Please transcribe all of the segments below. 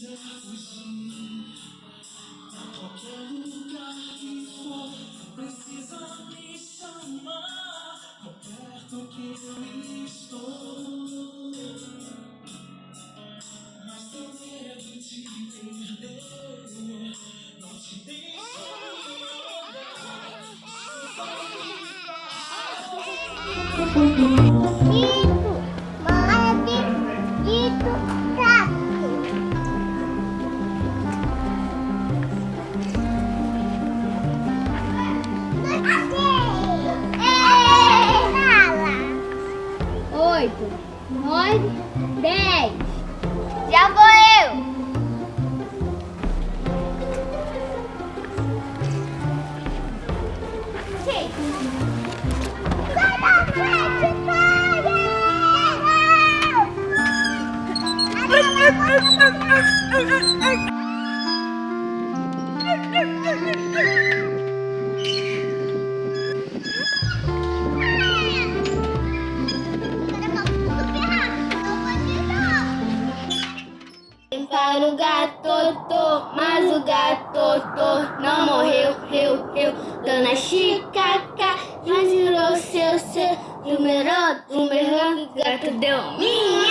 quiser fugir a qualquer lugar que for, precisa me chamar. Tão perto que eu estou. Mas tenho medo de perder. Não te deixo. Só me there. got to do.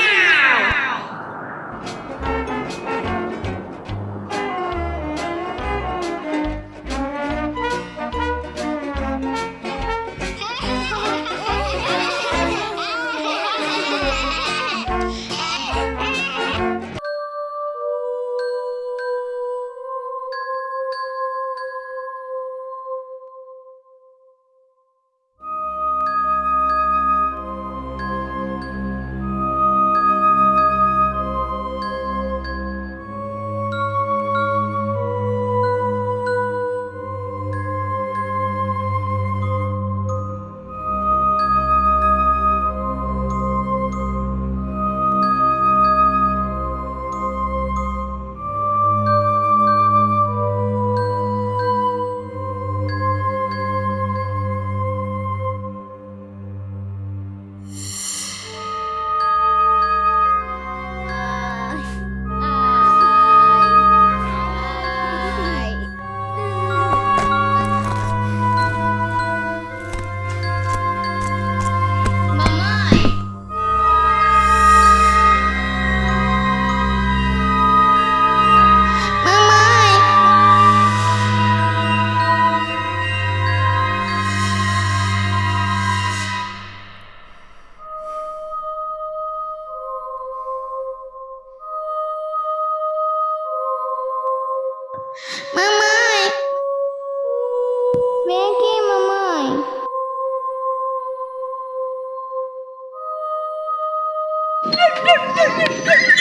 Uma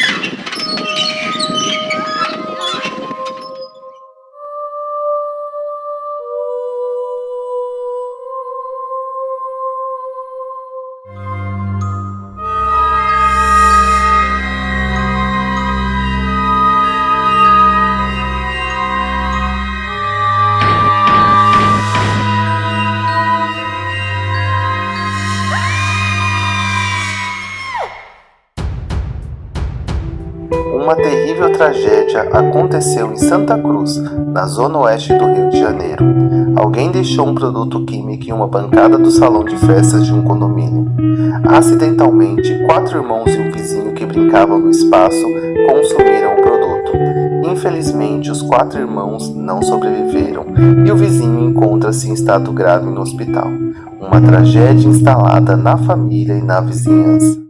terrível tragédia aconteceu em Santa Cruz, na zona oeste do Rio de Janeiro. Alguém deixou um produto químico em uma bancada do salão de festas de um condomínio. Acidentalmente, quatro irmãos e um vizinho que brincavam no espaço consumiram o produto. Infelizmente, os quatro irmãos não sobreviveram e o vizinho encontra-se em estado grave no hospital. Uma tragédia instalada na família e na vizinhança.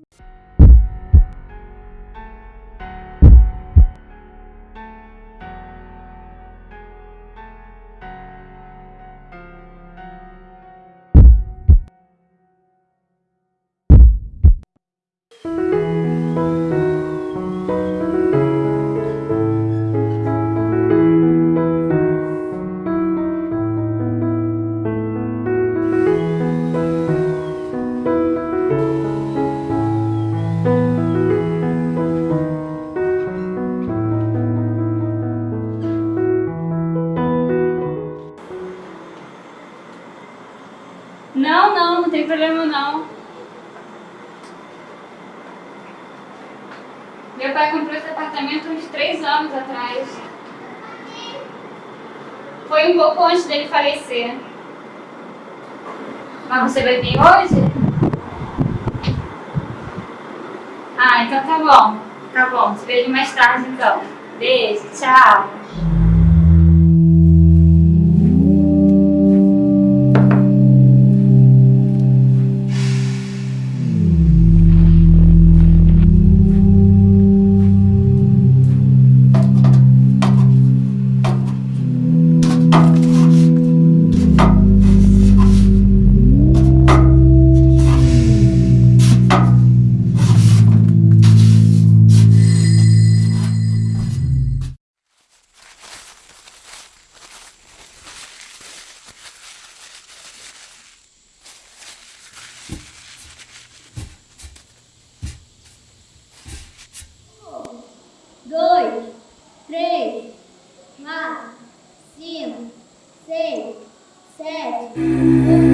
uns três anos atrás. Foi um pouco antes dele falecer. Mas você vai vir hoje? Ah, então tá bom. Tá bom. Te vejo mais tarde então. Beijo, tchau. Sete.